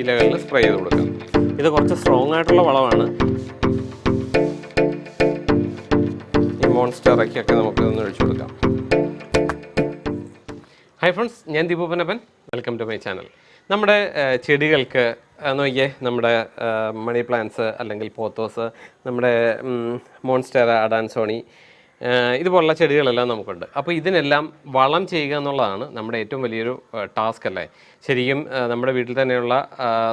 ഇലകളിൽ സ്പ്രേ ചെയ്ത് കൊടുക്കാം. ഇത് കുറച്ച് സ്ട്രോങ് ആയിട്ടുള്ള വളമാണ്. ഈ മോൺസ്റ്ററയ്ക്കൊക്കെ നമുക്ക് ഒന്ന് ഒഴിച്ചു കൊടുക്കാം. ഹായ് ഫ്രണ്ട്സ് ഞാൻ Deepu Panappan welcome to my channel നമ്മുടെ ചെടികൾക്ക് നോക്കിയേ നമ്മുടെ മണി പ്ലാന്റ്സ് അല്ലെങ്കിൽ പോത്തോസ് നമ്മുടെ മോൺസ്റ്റർ അഡാൻസോണി ഇതുപോലുള്ള ചെടികളെല്ലാം നമുക്കുണ്ട്. അപ്പോൾ ഇതിനെല്ലാം വളം ചെയ്യുക എന്നുള്ളതാണ് നമ്മുടെ ഏറ്റവും വലിയൊരു ടാസ്ക് അല്ലേ? ശരിക്കും നമ്മുടെ വീട്ടിൽ തന്നെയുള്ള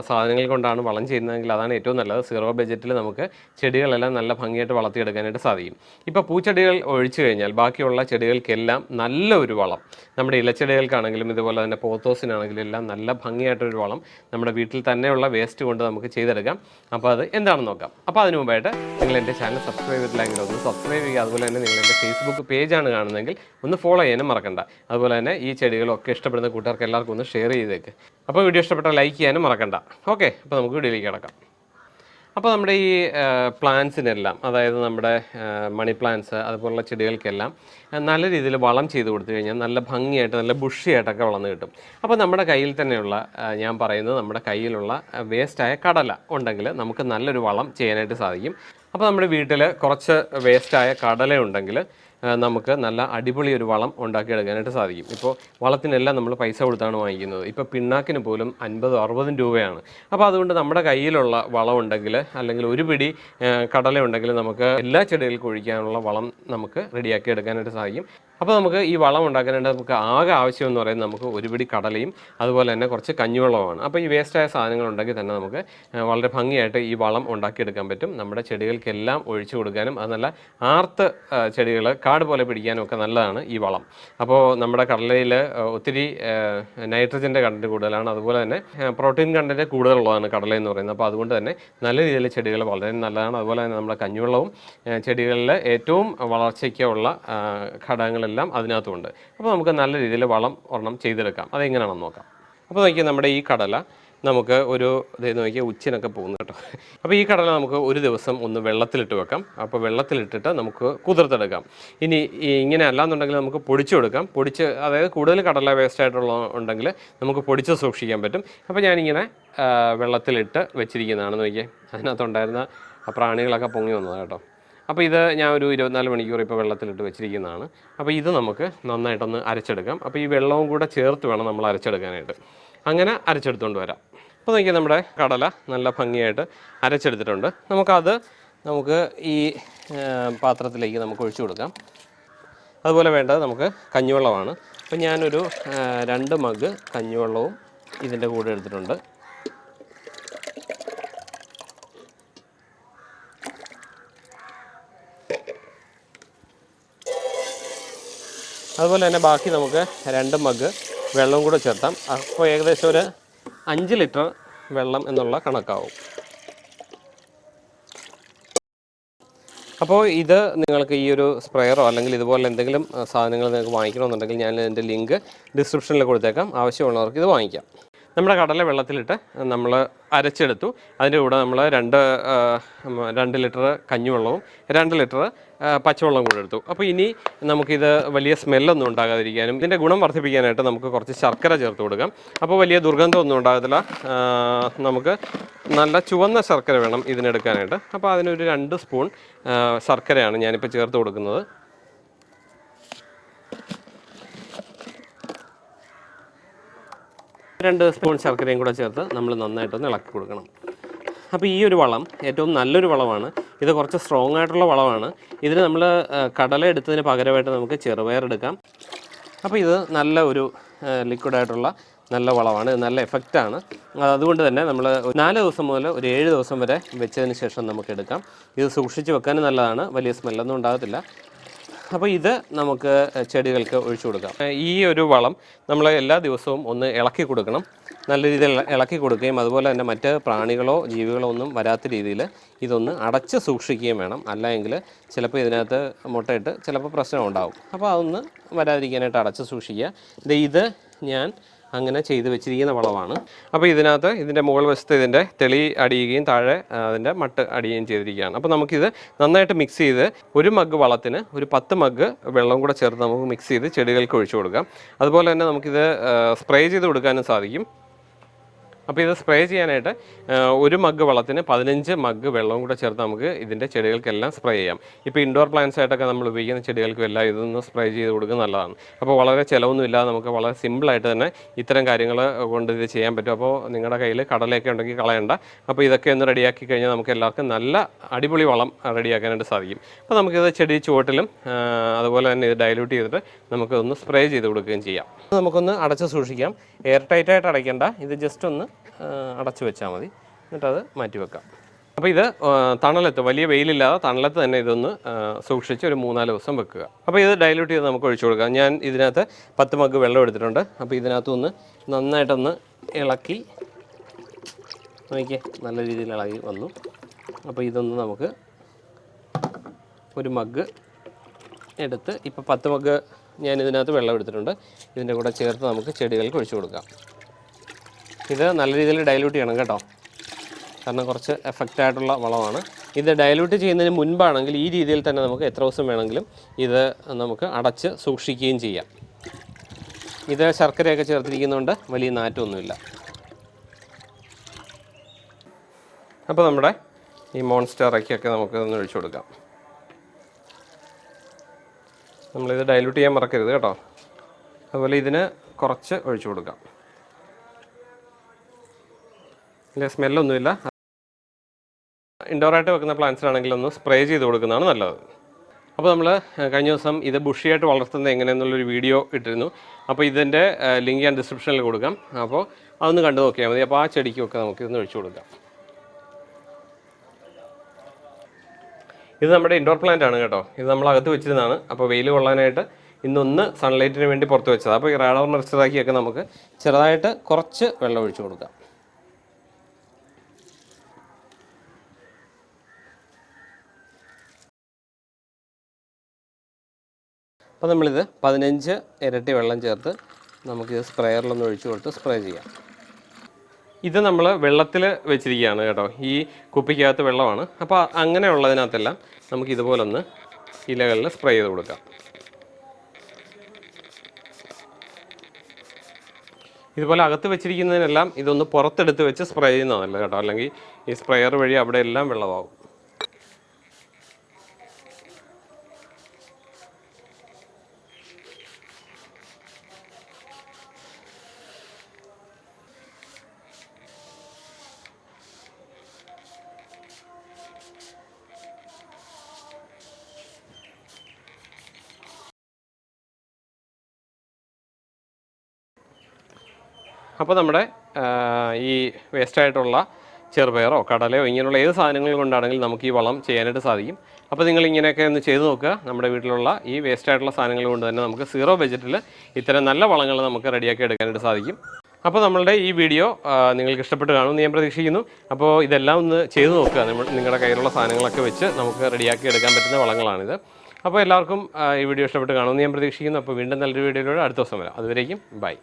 സാധനങ്ങൾ കൊണ്ടാണ് വളം ചെയ്യുന്നതെങ്കിൽ അതാണ് ഏറ്റവും നല്ലത്. സീറോ ബഡ്ജറ്റിൽ നമുക്ക് ചെടികളെല്ലാം നല്ല ഭംഗിയായിട്ട് വളർത്തിയെടുക്കാനായിട്ട് സാധിക്കും. ഇപ്പോൾ പൂച്ചെടികൾ ഒഴിച്ചു കഴിഞ്ഞാൽ ബാക്കിയുള്ള ചെടികൾക്കെല്ലാം നല്ല ഒരു വളം. നമ്മുടെ ഇലച്ചെടികൾക്കാണെങ്കിലും ഇതുപോലെ തന്നെ പോത്തോസിനാണെങ്കിലും എല്ലാം നല്ല ഭംഗിയായിട്ടൊരു വളം നമ്മുടെ വീട്ടിൽ തന്നെയുള്ള വേസ്റ്റ് കൊണ്ട് നമുക്ക് ചെയ്തെടുക്കാം. അപ്പോൾ അത് എന്താണെന്ന് നോക്കാം. അപ്പോൾ അതിന് മുമ്പായിട്ട് നിങ്ങൾ എന്റെ ചാനൽ സബ്സ്ക്രൈബ് ചെയ്തിട്ടില്ലെങ്കിൽ ഒന്ന് സബ്സ്ക്രൈബ് ചെയ്യുക. അതുപോലെ തന്നെ നിങ്ങൾ എന്റെ ഫേസ്ബുക്ക് പേജാണ് കാണുന്നതെങ്കിൽ ഒന്ന് ഫോളോ ചെയ്യാനും മറക്കണ്ട. അതുപോലെ തന്നെ ഈ ചെടികളൊക്കെ ഇഷ്ടപ്പെടുന്ന കൂട്ടുകാർക്ക് എല്ലാവർക്കും ഒന്ന് ഷെയർ ചെയ്തേക്ക് അപ്പോൾ വീഡിയോ ഇഷ്ടപ്പെട്ടാൽ ലൈക്ക് ചെയ്യാനും മറക്കണ്ട. ഓക്കെ അപ്പോൾ നമുക്ക് വീഡിയോയിലേക്ക് കിടക്കാം. അപ്പോൾ നമ്മുടെ ഈ പ്ലാന്റ്സിനെല്ലാം അതായത് നമ്മുടെ മണി പ്ലാന്റ്സ് അതുപോലുള്ള ചെടികൾക്കെല്ലാം നല്ല രീതിയിൽ വളം ചെയ്ത് കൊടുത്തു കഴിഞ്ഞാൽ നല്ല ഭംഗിയായിട്ട് നല്ല ബുഷിയായിട്ടൊക്കെ വളർന്ന് കിട്ടും. അപ്പോൾ നമ്മുടെ കയ്യിൽ തന്നെയുള്ള ഞാൻ പറയുന്നത് നമ്മുടെ കയ്യിലുള്ള വേസ്റ്റായ കടല ഉണ്ടെങ്കിൽ നമുക്ക് നല്ലൊരു വളം ചെയ്യാനായിട്ട് സാധിക്കും. അപ്പോൾ നമ്മുടെ വീട്ടിൽ കുറച്ച് വേസ്റ്റായ കടല ഉണ്ടെങ്കിൽ നമുക്ക് നല്ല അടിപൊളി ഒരു വളം ഉണ്ടാക്കിയെടുക്കാനായിട്ട് സാധിക്കും. ഇപ്പോൾ വളത്തിനെല്ലാം നമ്മൾ പൈസ കൊടുത്താണ് വാങ്ങിക്കുന്നത്. ഇപ്പോൾ പിണ്ണാക്കിന് പോലും അൻപതും അറുപതും രൂപയാണ്. അപ്പോൾ അതുകൊണ്ട് നമ്മുടെ കയ്യിലുള്ള വളം ഉണ്ടെങ്കിൽ അല്ലെങ്കിൽ ഒരു പിടി കടല ഉണ്ടെങ്കിൽ നമുക്ക് എല്ലാ ചെടികൾക്കും ഒഴിക്കാനുള്ള വളം നമുക്ക് റെഡിയാക്കി എടുക്കാനായിട്ട് സാധിക്കും. അപ്പോൾ നമുക്ക് ഈ വളം ഉണ്ടാക്കാനായിട്ട് നമുക്ക് ആകെ ആവശ്യം എന്ന് പറയുന്നത് നമുക്ക് ഒരു പിടി കടലയും അതുപോലെ തന്നെ കുറച്ച് കഞ്ഞിവെള്ളവുമാണ്. അപ്പോൾ ഈ വേസ്റ്റായ സാധനങ്ങൾ ഉണ്ടെങ്കിൽ തന്നെ നമുക്ക് വളരെ ഭംഗിയായിട്ട് ഈ വളം ഉണ്ടാക്കിയെടുക്കാൻ പറ്റും. നമ്മുടെ ചെടികൾക്കെല്ലാം ഒഴിച്ചു കൊടുക്കാനും അത് നല്ല ആർത്ത് ചെടികൾ കാട് പോലെ പിടിക്കാനും ഒക്കെ നല്ലതാണ് ഈ വളം. അപ്പോൾ നമ്മുടെ കടലയിൽ ഒത്തിരി നൈട്രജന്റെ കണ്ടന്റ് കൂടുതലാണ്. അതുപോലെ തന്നെ പ്രോട്ടീൻ കണ്ടന്റ് കൂടുതലുള്ളതാണ് കടല എന്ന് പറയുന്നത്. അപ്പോൾ അതുകൊണ്ട് തന്നെ നല്ല രീതിയിൽ ചെടികൾ വളരെ നല്ലതാണ്. അതുപോലെ തന്നെ നമ്മുടെ കഞ്ഞുവെള്ളവും ചെടികളിൽ ഏറ്റവും വളർച്ചയ്ക്കുള്ള ഘടകങ്ങളെല്ലാം അതിനകത്തുണ്ട്. അപ്പോൾ നമുക്ക് നല്ല രീതിയിൽ വളം ഒരെണ്ണം ചെയ്തെടുക്കാം. അതെങ്ങനെയാണെന്ന് നോക്കാം. അപ്പോൾ നോക്കിയാൽ നമ്മുടെ ഈ കടല നമുക്ക് ഒരു ഇതേ നോക്കിയാൽ ഉച്ചിനൊക്കെ പോകുന്നു കേട്ടോ. അപ്പോൾ ഈ കടല നമുക്ക് ഒരു ദിവസം ഒന്ന് വെള്ളത്തിലിട്ട് വെക്കാം. അപ്പോൾ വെള്ളത്തിലിട്ടിട്ട് നമുക്ക് കുതിർത്തെടുക്കാം. ഇനി ഇങ്ങനെ അല്ലാന്നുണ്ടെങ്കിൽ നമുക്ക് പൊടിച്ചു കൊടുക്കാം. പൊടിച്ച് അതായത് കൂടുതൽ കടല വേസ്റ്റ് ആയിട്ടുള്ള ഉണ്ടെങ്കിൽ നമുക്ക് പൊടിച്ച് സൂക്ഷിക്കാൻ പറ്റും. അപ്പോൾ ഞാനിങ്ങനെ വെള്ളത്തിലിട്ട് വെച്ചിരിക്കുന്നതാണ് നോക്കിയേ. അതിനകത്തുണ്ടായിരുന്ന പ്രാണികളൊക്കെ പൊങ്ങി വന്നതാണ് കേട്ടോ. അപ്പോൾ ഇത് ഞാൻ ഒരു ഇരുപത്തിനാല് മണിക്കൂർ ഇപ്പോൾ വെള്ളത്തിലിട്ട് വെച്ചിരിക്കുന്നതാണ്. അപ്പോൾ ഇത് നമുക്ക് നന്നായിട്ടൊന്ന് അരച്ചെടുക്കാം. അപ്പോൾ ഈ വെള്ളവും കൂടെ ചേർത്ത് വേണം നമ്മൾ അരച്ചെടുക്കാനായിട്ട്. അങ്ങനെ അരച്ചെടുത്തുകൊണ്ട് വരാം. അപ്പോൾ നോക്കിയാൽ നമ്മുടെ കടല നല്ല ഭംഗിയായിട്ട് അരച്ചെടുത്തിട്ടുണ്ട്. നമുക്കത് നമുക്ക് ഈ പാത്രത്തിലേക്ക് നമുക്ക് ഒഴിച്ചു കൊടുക്കാം. അതുപോലെ വേണ്ടത് നമുക്ക് കഞ്ഞിവെള്ളമാണ്. അപ്പോൾ ഞാനൊരു രണ്ട് മഗ് കഞ്ഞിവെള്ളവും ഇതിന്റെ കൂടെ എടുത്തിട്ടുണ്ട്. അതുപോലെ തന്നെ ബാക്കി നമുക്ക് രണ്ട് മഗ് വെള്ളം കൂടെ ചേർത്താം. അപ്പോൾ ഏകദേശം ഒരു അഞ്ച് ലിറ്റർ വെള്ളം എന്നുള്ള കണക്കാവും. അപ്പോൾ ഇത് നിങ്ങൾക്ക് ഈ ഒരു സ്പ്രെയറോ അല്ലെങ്കിൽ ഇതുപോലെ എന്തെങ്കിലും സാധനങ്ങൾ നിങ്ങൾക്ക് വാങ്ങിക്കണമെന്നുണ്ടെങ്കിൽ ഞാൻ എന്റെ ലിങ്ക് ഡിസ്ക്രിപ്ഷനിൽ കൊടുത്തേക്കാം. ആവശ്യമുള്ളവർക്ക് ഇത് വാങ്ങിക്കാം. നമ്മുടെ കടല വെള്ളത്തിലിട്ട് നമ്മൾ അരച്ചെടുത്തു. അതിന്റെ കൂടെ നമ്മൾ രണ്ട് രണ്ട് ലിറ്റർ കഞ്ഞിവെള്ളവും രണ്ട് ലിറ്റർ പച്ചവെള്ളം കൂടെ എടുത്തു. അപ്പോൾ ഇനി നമുക്കിത് വലിയ സ്മെല്ലൊന്നും ഉണ്ടാകാതിരിക്കാനും ഇതിന്റെ ഗുണം വർദ്ധിപ്പിക്കാനായിട്ട് നമുക്ക് കുറച്ച് ശർക്കര ചേർത്ത് കൊടുക്കാം. അപ്പോൾ വലിയ ദുർഗന്ധമൊന്നും ഉണ്ടാകത്തില്ല. നമുക്ക് നല്ല ചുവന്ന ശർക്കര വേണം ഇതിനെടുക്കാനായിട്ട്. അപ്പോൾ അതിനൊരു രണ്ട് സ്പൂൺ ശർക്കരയാണ് ഞാനിപ്പോൾ ചേർത്ത് കൊടുക്കുന്നത്. രണ്ട് സ്പൂൺ ശർക്കരയും കൂടെ ചേർത്ത് നമ്മൾ നന്നായിട്ടൊന്ന് ഇളക്കി കൊടുക്കണം. അപ്പോൾ ഈ ഒരു വളം ഏറ്റവും നല്ലൊരു വളമാണ്. ഇത് കുറച്ച് സ്ട്രോങ് ആയിട്ടുള്ള വളമാണ്. ഇതിന് നമ്മൾ കടല എടുത്തതിന് പകരമായിട്ട് നമുക്ക് ചെറുപയർ എടുക്കാം. അപ്പോൾ ഇത് നല്ല ഒരു ലിക്വിഡായിട്ടുള്ള നല്ല വളമാണ്. നല്ല എഫക്റ്റാണ് അതുകൊണ്ട് തന്നെ നമ്മൾ നാല് ദിവസം മുതൽ ഒരു ഏഴ് ദിവസം വരെ വെച്ചതിന് ശേഷം നമുക്ക് എടുക്കാം. ഇത് സൂക്ഷിച്ച് വെക്കാനും നല്ലതാണ്. വലിയ സ്മെല്ലൊന്നും ഉണ്ടാകത്തില്ല. അപ്പോൾ ഇത് നമുക്ക് ചെടികൾക്ക് ഒഴിച്ചു കൊടുക്കാം. ഈ ഒരു വളം നമ്മൾ എല്ലാ ദിവസവും ഒന്ന് ഇളക്കി കൊടുക്കണം. നല്ല രീതിയിൽ ഇളക്കി കൊടുക്കുകയും അതുപോലെ തന്നെ മറ്റ് പ്രാണികളോ ജീവികളോ ഒന്നും വരാത്ത രീതിയിൽ ഇതൊന്ന് അടച്ച് സൂക്ഷിക്കുകയും വേണം. അല്ലെങ്കിൽ ചിലപ്പോൾ ഇതിനകത്ത് മുട്ടയിട്ട് ചിലപ്പോൾ പ്രശ്നം ഉണ്ടാവും. അപ്പോൾ അതൊന്ന് വരാതിരിക്കാനായിട്ട് അടച്ച് സൂക്ഷിക്കുക. ഇത് ഞാൻ അങ്ങനെ ചെയ്ത് വെച്ചിരിക്കുന്ന വളമാണ് അപ്പോൾ ഇതിനകത്ത് ഇതിന്റെ മുകൾ വശത്ത് ഇതിന്റെ തെളി അടിയുകയും താഴെ അതിന്റെ മട്ട് അടിയുകയും ചെയ്തിരിക്കുകയാണ്. അപ്പോൾ നമുക്കിത് നന്നായിട്ട് മിക്സ് ചെയ്ത് ഒരു മഗ് വളത്തിന് ഒരു പത്ത് മഗ് വെള്ളം കൂടെ ചേർത്ത് നമുക്ക് മിക്സ് ചെയ്ത് ചെടികൾക്ക് ഒഴിച്ചു കൊടുക്കാം. അതുപോലെ തന്നെ നമുക്കിത് സ്പ്രേ ചെയ്ത് കൊടുക്കാനും സാധിക്കും. അപ്പോൾ ഇത് സ്പ്രേ ചെയ്യാനായിട്ട് ഒരു മഗ് വെള്ളത്തിന് പതിനഞ്ച് മഗ് വെള്ളവും കൂടെ ചേർത്ത് നമുക്ക് ഇതിന്റെ ചെടികൾക്കെല്ലാം സ്പ്രേ ചെയ്യാം. ഇപ്പോൾ ഇൻഡോർ പ്ലാന്റ്സ് ആയിട്ടൊക്കെ നമ്മൾ ഉപയോഗിക്കുന്ന ചെടികൾക്കും എല്ലാം ഇതൊന്ന് സ്പ്രേ ചെയ്ത് കൊടുക്കുന്നത് നല്ലതാണ്. അപ്പോൾ വളരെ ചിലവൊന്നും ഇല്ലാതെ നമുക്ക് വളരെ സിമ്പിളായിട്ട് തന്നെ ഇത്തരം കാര്യങ്ങൾ കൊണ്ട് ഇത് ചെയ്യാൻ പറ്റും. അപ്പോൾ നിങ്ങളുടെ കയ്യിൽ കടലയൊക്കെ ഉണ്ടെങ്കിൽ കളയണ്ട. അപ്പോൾ ഇതൊക്കെ ഒന്ന് റെഡിയാക്കി കഴിഞ്ഞാൽ നമുക്ക് എല്ലാവർക്കും നല്ല അടിപൊളി വളം റെഡിയാക്കാനായിട്ട് സാധിക്കും. അപ്പോൾ നമുക്കിത് ചെടി ചുവട്ടിലും അതുപോലെ തന്നെ ഇത് ഡയലൂട്ട് ചെയ്തിട്ട് നമുക്കൊന്ന് സ്പ്രേ ചെയ്ത് കൊടുക്കുകയും ചെയ്യാം. നമുക്കൊന്ന് അടച്ച് സൂക്ഷിക്കാം. എയർ ടൈറ്റായിട്ട് അടയ്ക്കേണ്ട. ഇത് ജസ്റ്റ് ഒന്ന് അടച്ച് വെച്ചാൽ മതി. എന്നിട്ടത് മാറ്റി വെക്കാം അപ്പോൾ ഇത് തണലത്ത് വലിയ വെയിലില്ലാതെ തണലത്ത് തന്നെ ഇതൊന്ന് സൂക്ഷിച്ച് ഒരു മൂന്നാൽ ദിവസം വെക്കുക. അപ്പോൾ ഇത് ഡൈല്യൂട്ട് ചെയ്ത് നമുക്ക് ഒഴിച്ചു കൊടുക്കാം. ഞാൻ ഇതിനകത്ത് പത്ത് മഗ് വെള്ളം എടുത്തിട്ടുണ്ട്. അപ്പോൾ ഇതിനകത്തൊന്ന് നന്നായിട്ടൊന്ന് ഇളക്കി നോക്കിയേ നല്ല രീതിയിൽ ഇളകി വന്നു. അപ്പോൾ ഇതൊന്ന് നമുക്ക് ഒരു മഗ് എടുത്ത് ഇപ്പോൾ പത്ത് മഗ് ഞാൻ ഇതിനകത്ത് വെള്ളം എടുത്തിട്ടുണ്ട്. ഇതിന്റെ കൂടെ ചേർത്ത് നമുക്ക് ചെടികൾക്ക് ഒഴിച്ചു കൊടുക്കാം. ഇത് നല്ല രീതിയിൽ ഡൈല്യൂട്ട് ചെയ്യണം കേട്ടോ. കാരണം കുറച്ച് എഫക്റ്റ് ആയിട്ടുള്ള വളമാണ്. ഇത് ഡൈല്യൂട്ട് ചെയ്യുന്നതിന് മുൻപാണെങ്കിൽ ഈ രീതിയിൽ തന്നെ നമുക്ക് എത്ര ദിവസം വേണമെങ്കിലും ഇത് നമുക്ക് അടച്ച് സൂക്ഷിക്കുകയും ചെയ്യാം. ഇത് ശർക്കരയൊക്കെ ചേർത്തിരിക്കുന്നതുകൊണ്ട് വലിയ നാറ്റമൊന്നുമില്ല. അപ്പോൾ നമ്മുടെ ഈ മോൺസ്റ്ററയ്ക്കൊക്കെ നമുക്ക് ഒന്ന് ഒഴിച്ചു കൊടുക്കാം. നമ്മളിത് ഡൈല്യൂട്ട് ചെയ്യാൻ മറക്കരുത് കേട്ടോ. അതുപോലെ ഇതിന് കുറച്ച് ഒഴിച്ചു കൊടുക്കാം. ഇതിന്റെ സ്മെല്ലൊന്നുമില്ല. ഇൻഡോറായിട്ട് വെക്കുന്ന പ്ലാന്റ്സിനാണെങ്കിൽ ഒന്ന് സ്പ്രേ ചെയ്ത് കൊടുക്കുന്നതാണ് നല്ലത്. അപ്പോൾ നമ്മൾ കഴിഞ്ഞ ദിവസം ഇത് ബുഷിയായിട്ട് വളർത്തുന്നത് എങ്ങനെയെന്നുള്ളൊരു വീഡിയോ ഇട്ടിരുന്നു. അപ്പോൾ ഇതിന്റെ ലിങ്ക് ഞാൻ ഡിസ്ക്രിപ്ഷനിൽ കൊടുക്കാം. അപ്പോൾ അതൊന്ന് കണ്ടു നോക്കിയാൽ മതി. അപ്പോൾ ആ ചെടിക്കൊക്കെ നമുക്ക് ഇതൊന്ന് ഒഴിച്ചു കൊടുക്കാം. ഇത് നമ്മുടെ ഇൻഡോർ പ്ലാന്റ് ആണ് കേട്ടോ. ഇത് നമ്മൾ അകത്ത് വെച്ചിരുന്നതാണ്. അപ്പോൾ വെയിൽ കൊള്ളാനായിട്ട് ഇന്നൊന്ന് സൺലൈറ്റിന് വേണ്ടി പുറത്ത് വെച്ചത് അപ്പോൾ ഈ റാഡോർ നർച്ചറാക്കിയൊക്കെ നമുക്ക് ചെറുതായിട്ട് കുറച്ച് വെള്ളം ഒഴിച്ചു കൊടുക്കാം. അപ്പോൾ നമ്മളിത് പതിനഞ്ച് ഇരട്ടി വെള്ളം ചേർത്ത് നമുക്കിത് സ്പ്രെയറിലൊന്ന് ഒഴിച്ചു കൊടുത്ത് സ്പ്രേ ചെയ്യാം. ഇത് നമ്മൾ വെള്ളത്തിൽ വെച്ചിരിക്കുകയാണ് കേട്ടോ. ഈ കുപ്പിക്കകത്ത് വെള്ളമാണ്. അപ്പോൾ അങ്ങനെയുള്ളതിനകത്തെല്ലാം നമുക്ക് ഇതുപോലൊന്ന് ഇലകളിൽ സ്പ്രേ ചെയ്ത് കൊടുക്കാം. ഇതുപോലെ അകത്ത് വെച്ചിരിക്കുന്നതിനെല്ലാം ഇതൊന്ന് പുറത്തെടുത്ത് വെച്ച് സ്പ്രേ ചെയ്യുന്നതല്ല കേട്ടോ. അല്ലെങ്കിൽ ഈ സ്പ്രെയർ വഴി അവിടെ എല്ലാം വെള്ളമാവും. അപ്പോൾ നമ്മുടെ ഈ വേസ്റ്റായിട്ടുള്ള ചെറുപയറോ കടലയോ ഇങ്ങനെയുള്ള ഏത് സാധനങ്ങൾ കൊണ്ടാണെങ്കിലും നമുക്ക് ഈ വളം ചെയ്യാനായിട്ട് സാധിക്കും. അപ്പോൾ നിങ്ങൾ ഇങ്ങനെയൊക്കെ ഒന്ന് ചെയ്തു നോക്കുക. നമ്മുടെ വീട്ടിലുള്ള ഈ വേസ്റ്റായിട്ടുള്ള സാധനങ്ങൾ കൊണ്ട് തന്നെ നമുക്ക് സീറോ ബജറ്റിൽ ഇത്തരം നല്ല വളങ്ങൾ നമുക്ക് റെഡിയാക്കി എടുക്കാനായിട്ട് സാധിക്കും. അപ്പോൾ നമ്മളുടെ ഈ വീഡിയോ നിങ്ങൾക്ക് ഇഷ്ടപ്പെട്ട് കാണുമെന്ന് ഞാൻ പ്രതീക്ഷിക്കുന്നു. അപ്പോൾ ഇതെല്ലാം ഒന്ന് ചെയ്തു നോക്കുക. നിങ്ങളുടെ കയ്യിലുള്ള സാധനങ്ങളൊക്കെ വെച്ച് നമുക്ക് റെഡിയാക്കി എടുക്കാൻ പറ്റുന്ന വളങ്ങളാണിത്. അപ്പോൾ എല്ലാവർക്കും ഈ വീഡിയോ ഇഷ്ടപ്പെട്ട് കാണുമെന്ന് ഞാൻ പ്രതീക്ഷിക്കുന്നു. അപ്പോൾ വീണ്ടും നല്ലൊരു വീഡിയോയിലൂടെ അടുത്ത ദിവസം വരാം. അതുവരേക്കും ബൈ.